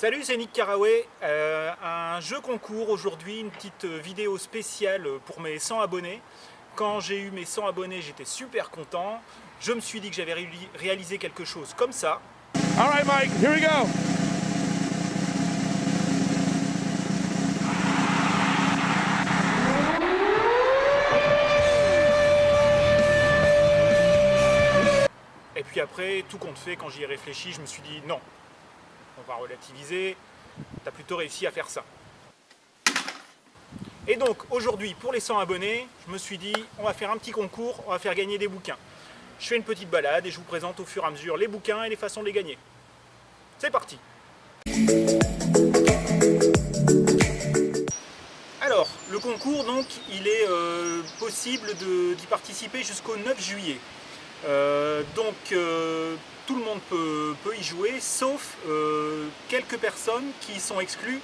Salut, c'est Nick Caraway. Euh, un jeu concours aujourd'hui, une petite vidéo spéciale pour mes 100 abonnés. Quand j'ai eu mes 100 abonnés, j'étais super content. Je me suis dit que j'avais réalisé quelque chose comme ça. Alright Mike, here we go. Et puis après, tout compte fait, quand j'y ai réfléchi, je me suis dit non, on va relativiser, tu as plutôt réussi à faire ça. Et donc aujourd'hui, pour les 100 abonnés, je me suis dit, on va faire un petit concours, on va faire gagner des bouquins. Je fais une petite balade et je vous présente au fur et à mesure les bouquins et les façons de les gagner. C'est parti Alors, le concours, donc, il est euh, possible d'y participer jusqu'au 9 juillet. Euh, donc, euh, tout le monde peut, y jouer, sauf euh, quelques personnes qui sont exclues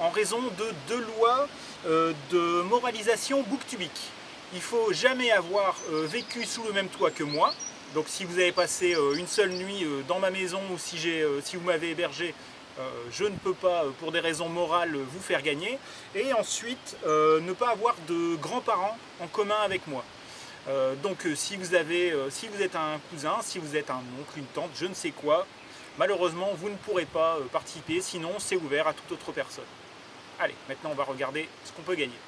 en raison de deux lois de moralisation booktubique. Il ne faut jamais avoir vécu sous le même toit que moi. Donc si vous avez passé une seule nuit dans ma maison ou si vous m'avez hébergé, je ne peux pas, pour des raisons morales, vous faire gagner. Et ensuite, ne pas avoir de grands-parents en commun avec moi. Euh, donc euh, si, vous avez, euh, si vous êtes un cousin, si vous êtes un oncle, une tante, je ne sais quoi, malheureusement vous ne pourrez pas participer, sinon c'est ouvert à toute autre personne. Allez, maintenant on va regarder ce qu'on peut gagner.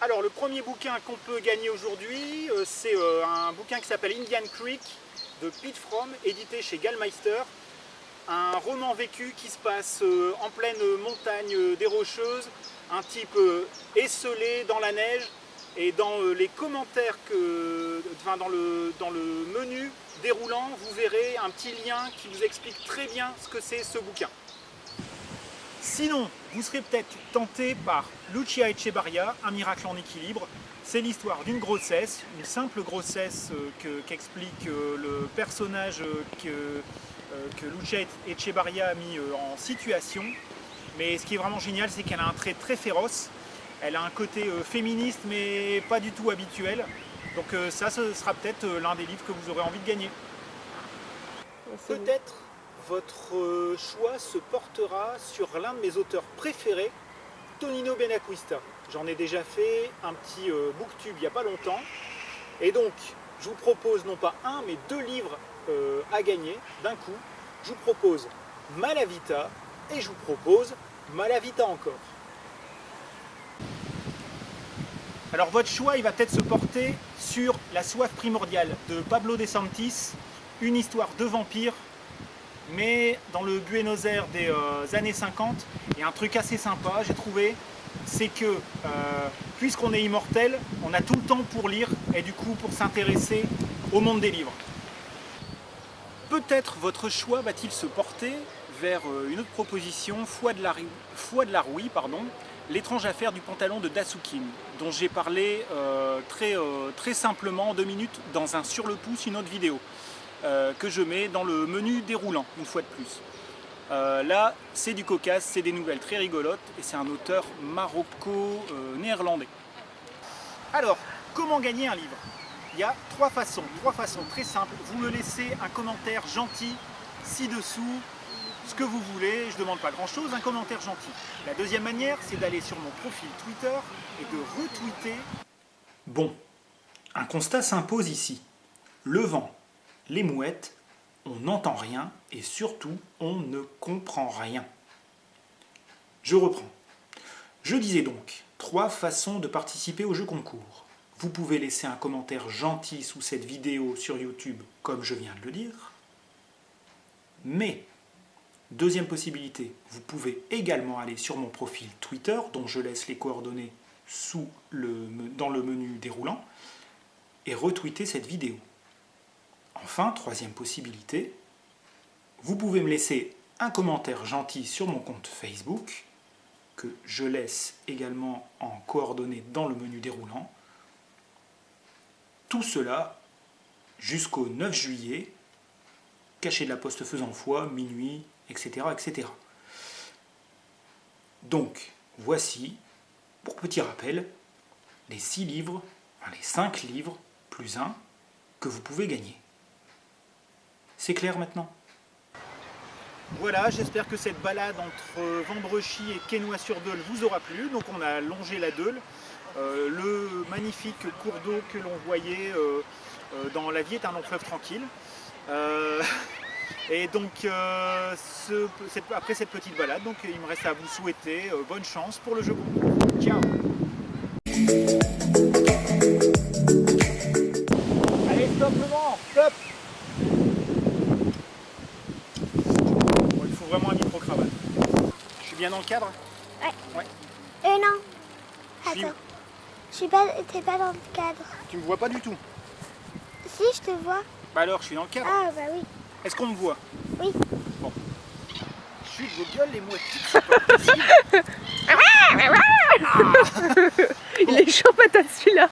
Alors le premier bouquin qu'on peut gagner aujourd'hui, c'est un bouquin qui s'appelle Indian Creek de Pete Fromm, édité chez Gallmeister. Un roman vécu qui se passe en pleine montagne des Rocheuses, un type esselé dans la neige, et dans euh, les commentaires, dans le menu déroulant, vous verrez un petit lien qui vous explique très bien ce que c'est ce bouquin. Sinon, vous serez peut-être tenté par Lucia Echebarria, Un miracle en équilibre. C'est l'histoire d'une grossesse, une simple grossesse euh, qu'explique euh, le personnage que, que Lucia Echebarria a mis en situation. Mais ce qui est vraiment génial, c'est qu'elle a un trait très féroce elle a un côté euh, féministe mais pas du tout habituel. Donc euh, ça, ce sera peut-être euh, l'un des livres que vous aurez envie de gagner. Peut-être votre choix se portera sur l'un de mes auteurs préférés, Tonino Benacquista. J'en ai déjà fait un petit booktube il n'y a pas longtemps. Et donc, je vous propose non pas un, mais deux livres à gagner d'un coup. Je vous propose Malavita et je vous propose Malavita encore. Alors votre choix, il va peut-être se porter sur La soif primordiale de Pablo De Santis, une histoire de vampire, mais dans le Buenos Aires des euh, années 50. Et un truc assez sympa, j'ai trouvé, c'est que euh, puisqu'on est immortel, on a tout le temps pour lire et du coup pour s'intéresser au monde des livres. Peut-être votre choix va-t-il se porter vers euh, une autre proposition, Foi de la, Foi de la Rouille, pardon, L'étrange affaire du pantalon de Dasukin, dont j'ai parlé euh, très, euh, très simplement en deux minutes dans un sur le pouce, une autre vidéo, euh, que je mets dans le menu déroulant, une fois de plus. là, c'est du cocasse, c'est des nouvelles très rigolotes, et c'est un auteur maroco-néerlandais. Alors, comment gagner un livre? Il y a trois façons, trois façons très simples. Vous me laissez un commentaire gentil ci-dessous, ce que vous voulez, je demande pas grand chose, un commentaire gentil. La deuxième manière, c'est d'aller sur mon profil Twitter et de retweeter. Bon, un constat s'impose ici. Le vent, les mouettes, on n'entend rien et surtout, on ne comprend rien. Je reprends. Je disais donc, trois façons de participer au jeu concours. Vous pouvez laisser un commentaire gentil sous cette vidéo sur YouTube, comme je viens de le dire. Mais Deuxième possibilité, vous pouvez également aller sur mon profil Twitter, dont je laisse les coordonnées dans le menu déroulant, et retweeter cette vidéo. Enfin, troisième possibilité, vous pouvez me laisser un commentaire gentil sur mon compte Facebook, que je laisse également en coordonnées dans le menu déroulant. Tout cela jusqu'au 9 juillet, caché de la poste faisant foi, minuit, etc., etc. Donc, voici, pour petit rappel, les 6 livres, enfin les 5 livres, plus 1, que vous pouvez gagner. C'est clair maintenant? Voilà, j'espère que cette balade entre Vendrechy et Quesnoy-sur-Deule vous aura plu. Donc on a longé la Deule, euh, le magnifique cours d'eau que l'on voyait euh, euh, dans la vie est un long fleuve tranquille. Euh, et donc euh, ce- cette- après cette petite balade, donc il me reste à vous souhaiter euh, bonne chance pour le jeu concours. Ciao Allez, stop le vent Stop Bon, Il faut vraiment un micro-cravate. Je suis bien dans le cadre Euh non. Je suis- Attends. Je suis pas. T'es pas dans le cadre. Tu me vois pas du tout. Si, je te vois. Bah alors, je suis dans le cadre. Ah bah oui. Est-ce qu'on me voit Oui. Bon. Chut, vos gueules, les mouettes, c'est pas possible. Il est chaud patate celui-là.